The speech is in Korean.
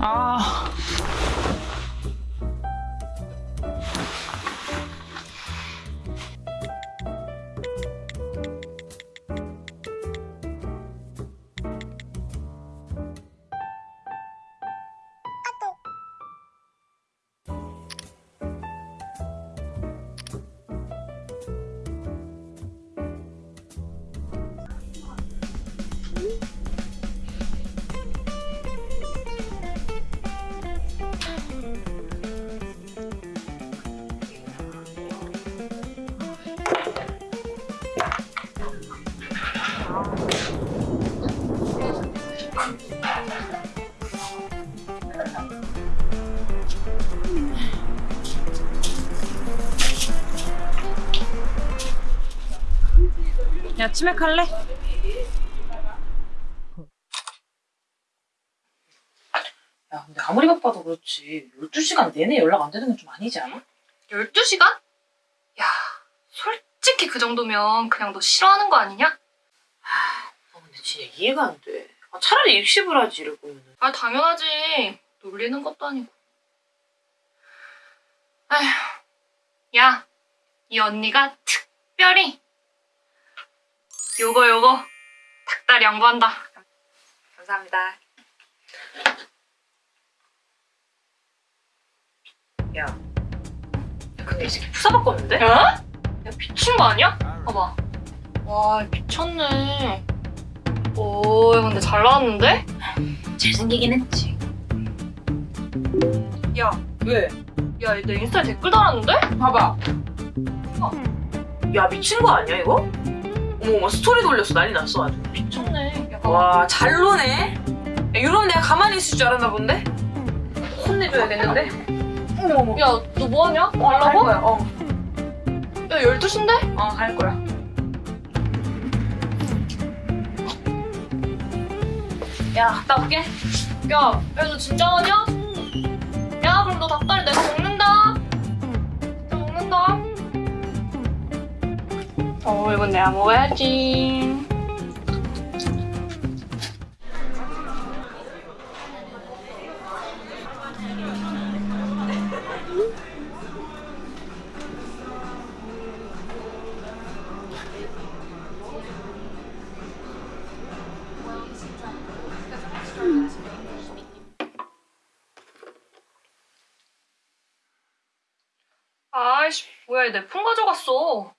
아. 야, 치맥 할래? 야, 근데 아무리 바빠도 그렇지. 12시간 내내 연락 안 되는 건 좀 아니지 않아? 12시간? 야, 솔직히 그 정도면 그냥 너 싫어하는 거 아니냐? 아, 근데 진짜 이해가 안 돼. 아, 차라리 입시을 하지, 거면은. 아, 당연하지. 놀리는 것도 아니고. 아휴, 야, 이 언니가 특별히 요거 요거 닭다리 양보한다. 감사합니다. 야. 야, 근데 이 새끼 푸사 바꿨는데? 어? 야, 미친 거 아니야? 봐봐. 와, 미쳤네. 오, 야, 근데 잘 나왔는데? 잘생기긴 했지. 야, 왜? 야, 내 인스타에 댓글 달았는데? 봐봐. 야, 미친 거 아니야, 이거? 어머, 어머, 스토리도 올렸어. 난리 났어, 아주. 미쳤네. 야, 봐봐. 와, 잘 노네. 야, 이러면 내가 가만히 있을 줄 알았나 본데? 혼내줘야겠는데? 야, 너 뭐하냐? 어, 갈 가려고? 거야, 어. 야, 12시인데? 어, 갈 거야. 야, 갔다 올게. 야, 야, 너 진짜 하냐? 야, 그럼 너 닭다리 내가 먹는다. 나 먹는다. 어, 이건 내가 먹어야지. 아이씨, 폰 가져갔어.